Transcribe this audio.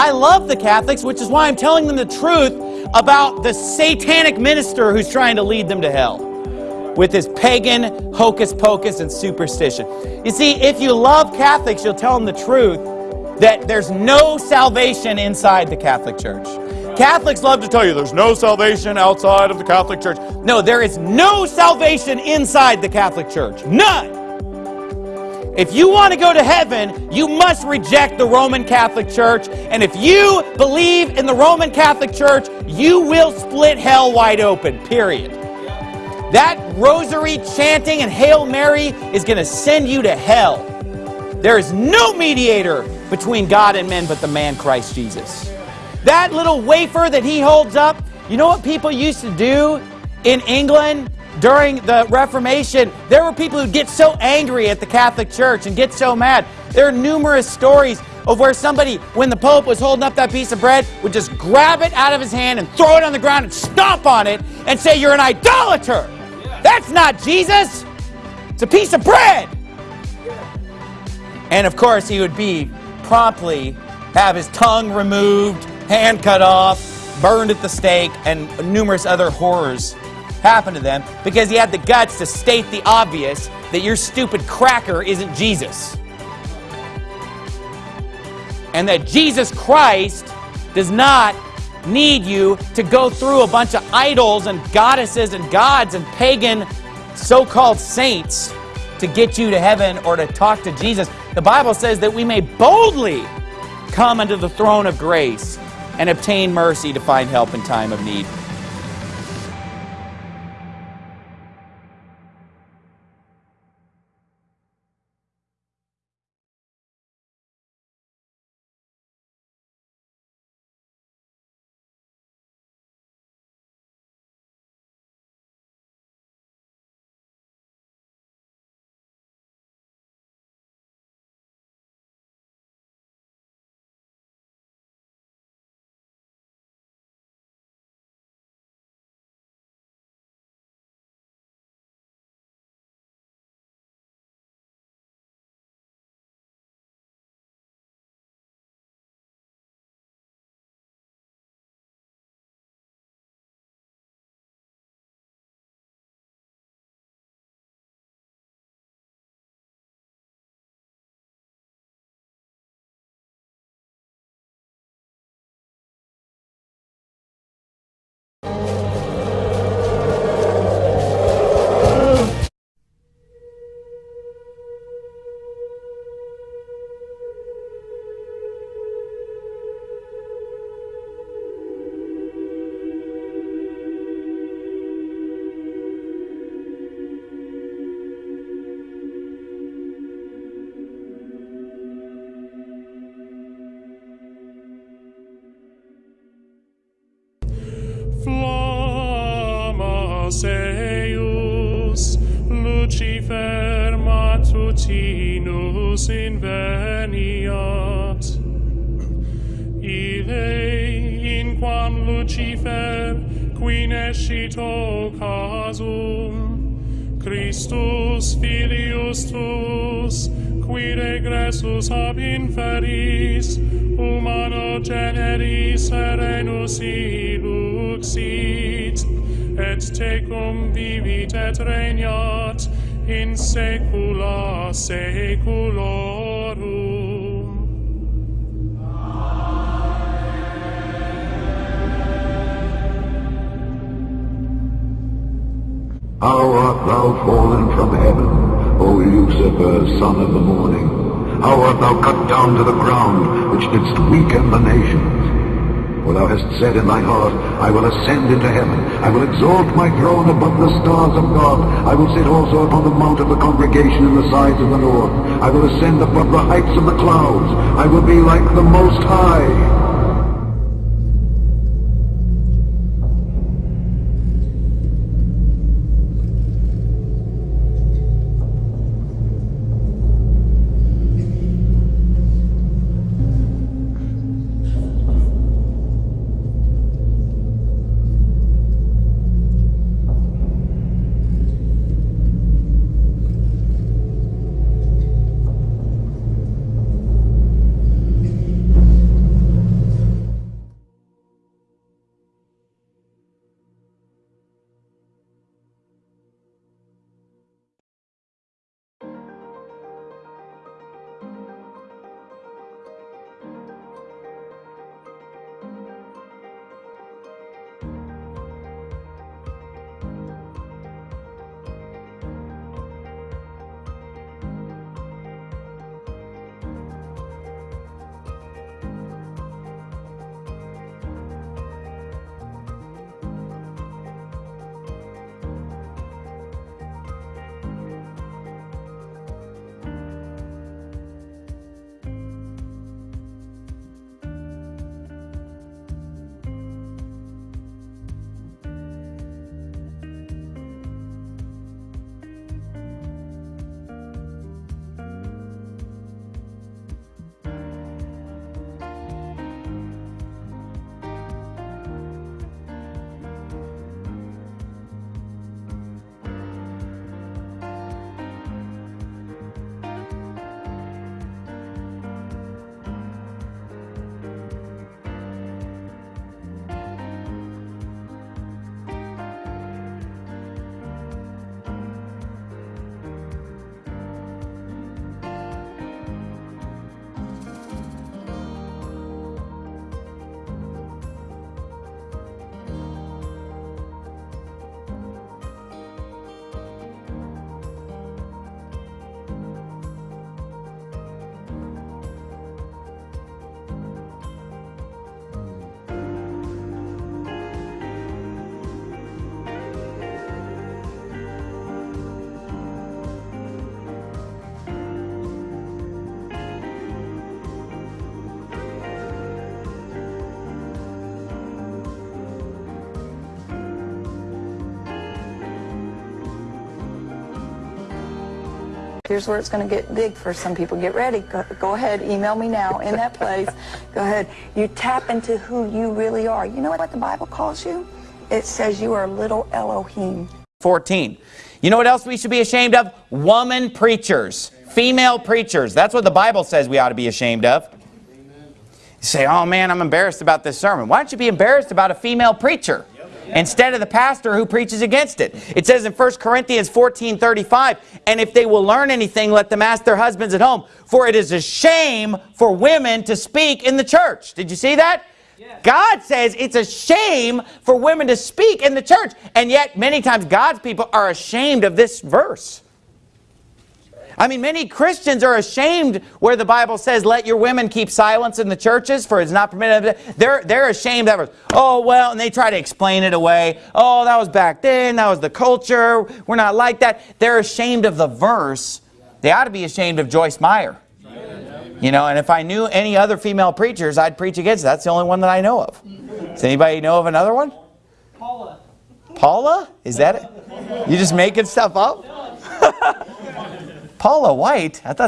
I love the Catholics, which is why I'm telling them the truth about the satanic minister who's trying to lead them to hell with his pagan hocus pocus and superstition. You see, if you love Catholics, you'll tell them the truth that there's no salvation inside the Catholic Church. Catholics love to tell you there's no salvation outside of the Catholic Church. No, there is no salvation inside the Catholic Church. None. If you want to go to heaven, you must reject the Roman Catholic Church. And if you believe in the Roman Catholic Church, you will split hell wide open, period. That rosary chanting and Hail Mary is going to send you to hell. There is no mediator between God and men but the man Christ Jesus. That little wafer that he holds up, you know what people used to do in England? During the Reformation, there were people who'd get so angry at the Catholic Church and get so mad. There are numerous stories of where somebody, when the Pope was holding up that piece of bread, would just grab it out of his hand and throw it on the ground and stomp on it and say, You're an idolater. That's not Jesus. It's a piece of bread. And of course, he would be promptly have his tongue removed, hand cut off, burned at the stake, and numerous other horrors happen to them because he had the guts to state the obvious that your stupid cracker isn't Jesus. And that Jesus Christ does not need you to go through a bunch of idols and goddesses and gods and pagan so-called saints to get you to heaven or to talk to Jesus. The Bible says that we may boldly come unto the throne of grace and obtain mercy to find help in time of need. Eius, Lucifer matutinus inveniat. Ile in quam Lucifer, qui scito casum, Christus filius tuus, qui regressus ab inferis, humano generis serenus iluxit, et tecum vivit et regnat in saecula saeculorum. How art thou fallen from heaven, O Lucifer, son of the morning? How art thou cut down to the ground, which didst weaken the nations? For thou hast said in thine heart, I will ascend into heaven. I will exalt my throne above the stars of God. I will sit also upon the mount of the congregation in the sides of the north. I will ascend above the heights of the clouds. I will be like the Most High. Here's where it's going to get big for some people. Get ready. Go, go ahead. Email me now in that place. Go ahead. You tap into who you really are. You know what the Bible calls you? It says you are a little Elohim. 14. You know what else we should be ashamed of? Woman preachers. Female preachers. That's what the Bible says we ought to be ashamed of. You say, oh man, I'm embarrassed about this sermon. Why don't you be embarrassed about a female preacher? Instead of the pastor who preaches against it. It says in 1 Corinthians 14, 35, and if they will learn anything, let them ask their husbands at home. For it is a shame for women to speak in the church. Did you see that? God says it's a shame for women to speak in the church. And yet, many times, God's people are ashamed of this verse. I mean, many Christians are ashamed where the Bible says, let your women keep silence in the churches, for it's not permitted. They're, they're ashamed of it. Oh, well, and they try to explain it away. Oh, that was back then. That was the culture. We're not like that. They're ashamed of the verse. They ought to be ashamed of Joyce Meyer. You know, and if I knew any other female preachers, I'd preach against it. That's the only one that I know of. Does anybody know of another one? Paula. Paula? Is that it? You just making stuff up? Paula White? I thought